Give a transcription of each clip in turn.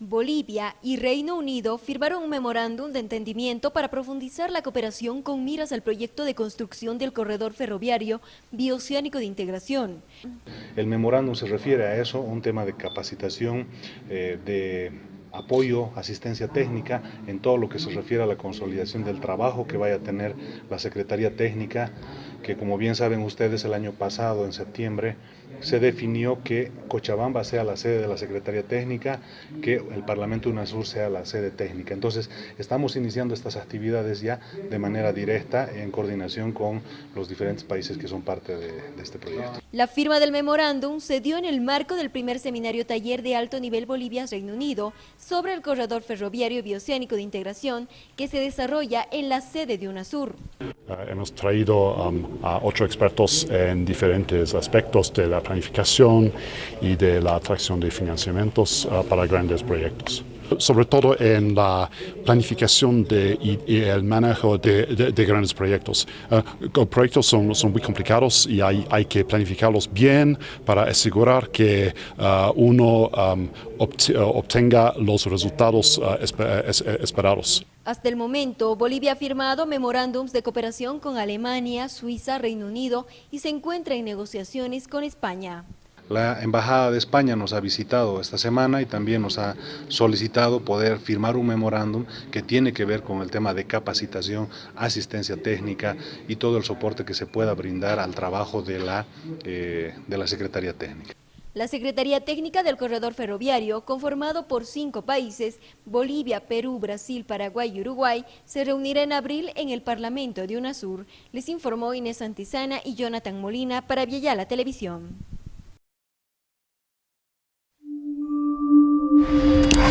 Bolivia y Reino Unido firmaron un memorándum de entendimiento para profundizar la cooperación con miras al proyecto de construcción del corredor ferroviario bioceánico de integración. El memorándum se refiere a eso, un tema de capacitación, eh, de apoyo, asistencia técnica en todo lo que se refiere a la consolidación del trabajo que vaya a tener la Secretaría Técnica, que como bien saben ustedes el año pasado, en septiembre, se definió que Cochabamba sea la sede de la Secretaría Técnica, que el Parlamento UNASUR sea la sede técnica. Entonces, estamos iniciando estas actividades ya de manera directa en coordinación con los diferentes países que son parte de, de este proyecto. La firma del memorándum se dio en el marco del primer seminario taller de alto nivel Bolivia-Reino Unido sobre el corredor ferroviario bioceánico de integración que se desarrolla en la sede de UNASUR. Uh, hemos traído um, a ocho expertos en diferentes aspectos de la planificación y de la atracción de financiamientos uh, para grandes proyectos sobre todo en la planificación de, y, el manejo de, de, grandes proyectos. Uh, proyectos son, son, muy complicados y hay, hay, que planificarlos bien para asegurar que uh, uno um, obtenga los resultados esperados. Hasta el momento, Bolivia ha firmado memorándums de cooperación con Alemania, Suiza, Reino Unido y se encuentra en negociaciones con España. La Embajada de España nos ha visitado esta semana y también nos ha solicitado poder firmar un memorándum que tiene que ver con el tema de capacitación, asistencia técnica y todo el soporte que se pueda brindar al trabajo de la, eh, de la Secretaría Técnica. La Secretaría Técnica del Corredor Ferroviario, conformado por cinco países, Bolivia, Perú, Brasil, Paraguay y Uruguay, se reunirá en abril en el Parlamento de UNASUR, les informó Inés Antizana y Jonathan Molina para la Televisión.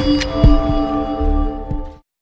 Thank you.